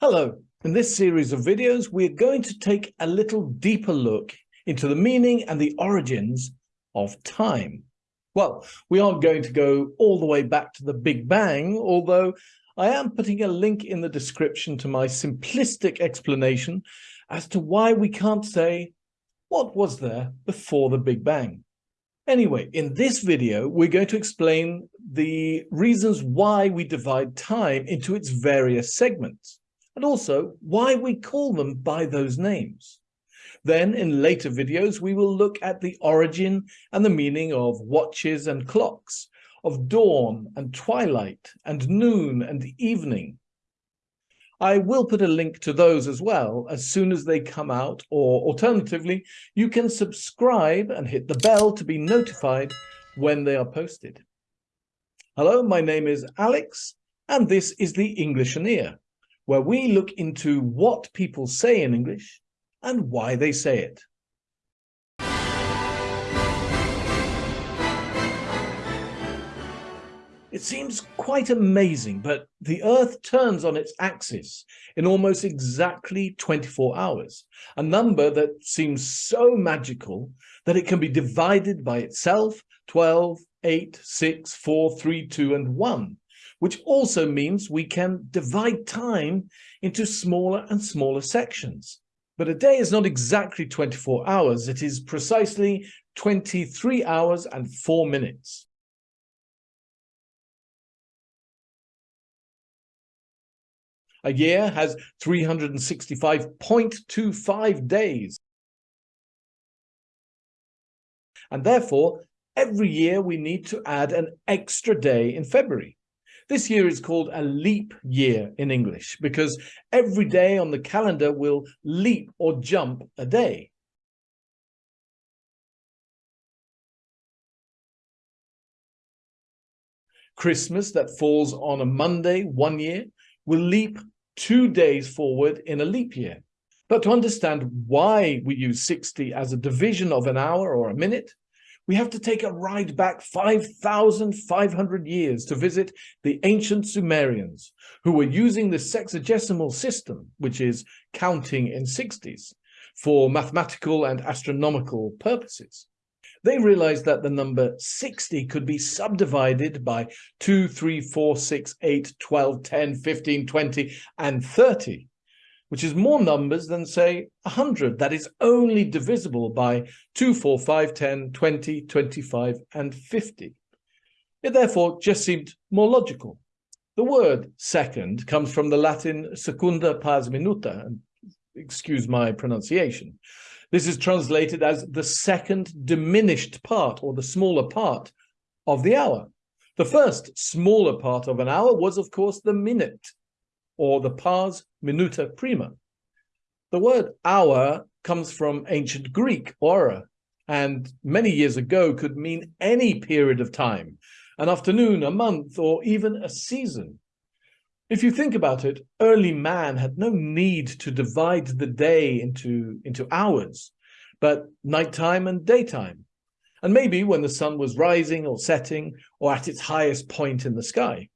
Hello, in this series of videos, we're going to take a little deeper look into the meaning and the origins of time. Well, we aren't going to go all the way back to the Big Bang, although I am putting a link in the description to my simplistic explanation as to why we can't say what was there before the Big Bang. Anyway, in this video, we're going to explain the reasons why we divide time into its various segments and also why we call them by those names. Then in later videos, we will look at the origin and the meaning of watches and clocks, of dawn and twilight and noon and evening. I will put a link to those as well as soon as they come out, or alternatively, you can subscribe and hit the bell to be notified when they are posted. Hello, my name is Alex, and this is the Englishoneer where we look into what people say in English and why they say it. It seems quite amazing, but the Earth turns on its axis in almost exactly 24 hours, a number that seems so magical that it can be divided by itself 12, 8, 6, 4, 3, 2, and 1, which also means we can divide time into smaller and smaller sections. But a day is not exactly 24 hours, it is precisely 23 hours and 4 minutes. A year has 365.25 days. And therefore, every year we need to add an extra day in February. This year is called a leap year in English because every day on the calendar will leap or jump a day. Christmas that falls on a Monday one year will leap two days forward in a leap year. But to understand why we use 60 as a division of an hour or a minute, we have to take a ride back 5,500 years to visit the ancient Sumerians, who were using the sexagesimal system, which is counting in 60s, for mathematical and astronomical purposes. They realized that the number 60 could be subdivided by 2, 3, 4, 6, 8, 12, 10, 15, 20, and 30 which is more numbers than, say, 100. That is only divisible by 2, 4, 5, 10, 20, 25, and 50. It therefore just seemed more logical. The word second comes from the Latin secunda pars minuta, excuse my pronunciation. This is translated as the second diminished part or the smaller part of the hour. The first smaller part of an hour was, of course, the minute, or the pars minuta prima. The word hour comes from ancient Greek, ora, and many years ago could mean any period of time, an afternoon, a month, or even a season. If you think about it, early man had no need to divide the day into, into hours, but nighttime and daytime. And maybe when the sun was rising or setting or at its highest point in the sky.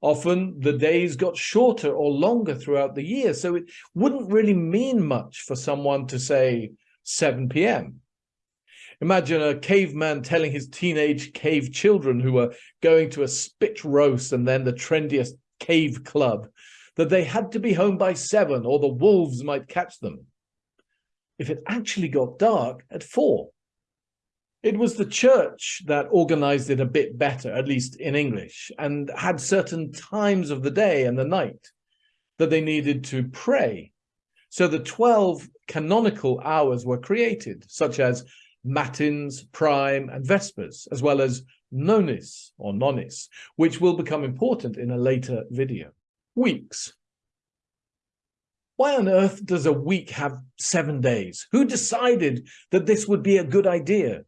Often the days got shorter or longer throughout the year, so it wouldn't really mean much for someone to say 7 p.m. Imagine a caveman telling his teenage cave children who were going to a spit roast and then the trendiest cave club that they had to be home by seven or the wolves might catch them. If it actually got dark at four. It was the church that organized it a bit better, at least in English, and had certain times of the day and the night that they needed to pray. So the 12 canonical hours were created, such as matins, prime, and vespers, as well as nonis or nonis, which will become important in a later video. Weeks. Why on earth does a week have seven days? Who decided that this would be a good idea?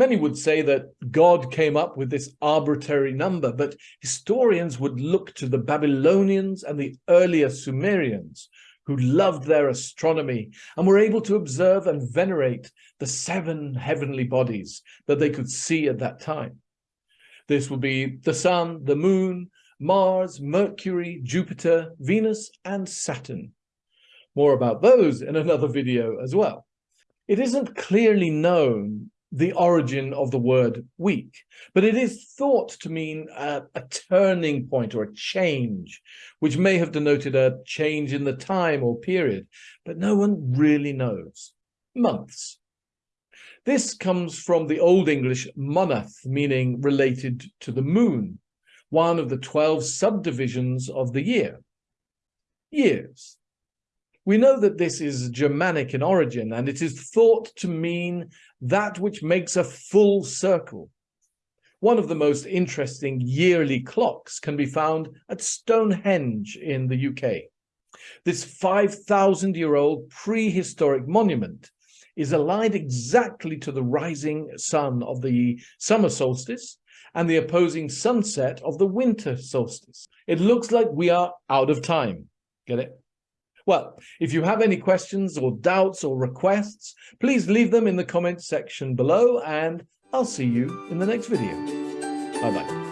Many would say that God came up with this arbitrary number, but historians would look to the Babylonians and the earlier Sumerians, who loved their astronomy and were able to observe and venerate the seven heavenly bodies that they could see at that time. This would be the sun, the moon, Mars, Mercury, Jupiter, Venus, and Saturn. More about those in another video as well. It isn't clearly known the origin of the word week, but it is thought to mean a, a, turning point or a change, which may have denoted a change in the time or period, but no one really knows. Months. This comes from the Old English monath, meaning related to the moon, one of the 12 subdivisions of the year. Years. We know that this is Germanic in origin, and it is thought to mean that which makes a full circle. One of the most interesting yearly clocks can be found at Stonehenge in the UK. This 5,000-year-old prehistoric monument is aligned exactly to the rising sun of the summer solstice and the opposing sunset of the winter solstice. It looks like we are out of time. Get it? Well, if you have any questions or doubts or requests, please leave them in the comments section below and I'll see you in the next video. Bye-bye.